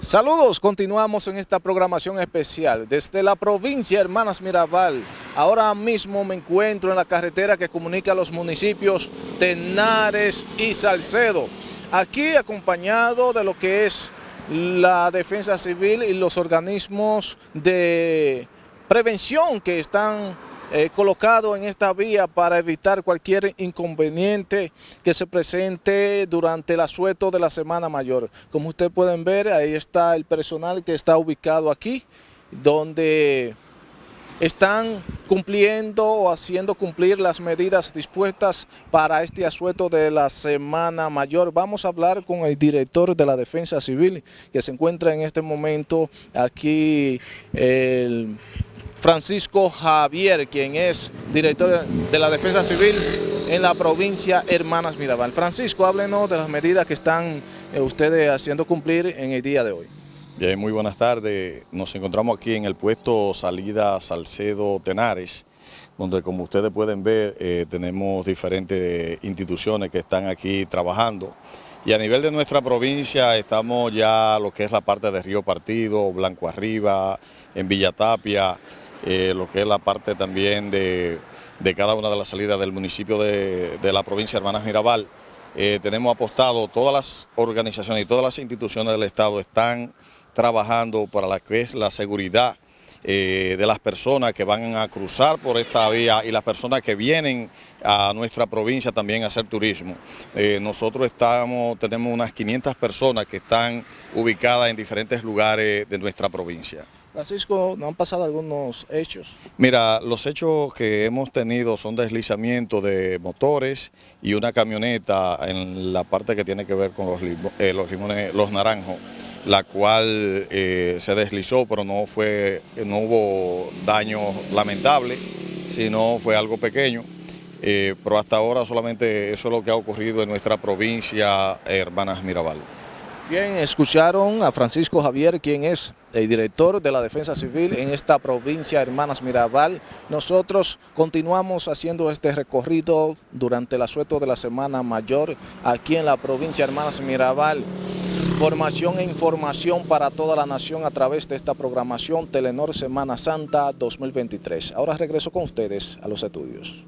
Saludos, continuamos en esta programación especial desde la provincia Hermanas Mirabal. Ahora mismo me encuentro en la carretera que comunica los municipios Tenares y Salcedo. Aquí acompañado de lo que es la defensa civil y los organismos de prevención que están eh, colocado en esta vía para evitar cualquier inconveniente que se presente durante el asueto de la Semana Mayor. Como ustedes pueden ver, ahí está el personal que está ubicado aquí, donde están cumpliendo o haciendo cumplir las medidas dispuestas para este asueto de la Semana Mayor. Vamos a hablar con el director de la Defensa Civil, que se encuentra en este momento aquí, el Francisco Javier, quien es director de la Defensa Civil en la provincia Hermanas Mirabal. Francisco, háblenos de las medidas que están eh, ustedes haciendo cumplir en el día de hoy. Bien, muy buenas tardes. Nos encontramos aquí en el puesto Salida Salcedo Tenares, donde como ustedes pueden ver eh, tenemos diferentes instituciones que están aquí trabajando. Y a nivel de nuestra provincia estamos ya lo que es la parte de Río Partido, Blanco Arriba, en Villa Tapia, eh, lo que es la parte también de, cada una de las salidas del municipio de, la provincia de Hermanas Mirabal. Eh, tenemos apostado, todas las organizaciones y todas las instituciones del Estado están trabajando para la que es la seguridad eh, de las personas que van a cruzar por esta vía y las personas que vienen a nuestra provincia también a hacer turismo. nosotros estamos, tenemos unas 500 personas que están ubicadas en diferentes lugares de nuestra provincia. Francisco, ¿no han pasado algunos hechos? Mira, los hechos que hemos tenido son deslizamiento de motores y una camioneta en la parte que tiene que ver con los, eh, limones, los naranjos, la cual eh, se deslizó, pero no, fue, no hubo daño lamentable, sino fue algo pequeño. Eh, pero hasta ahora solamente eso es lo que ha ocurrido en nuestra provincia, Hermanas Mirabal. Bien, escucharon a Francisco Javier, quien es el director de la Defensa Civil en esta provincia Hermanas Mirabal. Nosotros continuamos haciendo este recorrido durante el asueto de la Semana Mayor aquí en la provincia Hermanas Mirabal. Formación e información para toda la nación a través de esta programación Telenor Semana Santa 2023. Ahora regreso con ustedes a los estudios.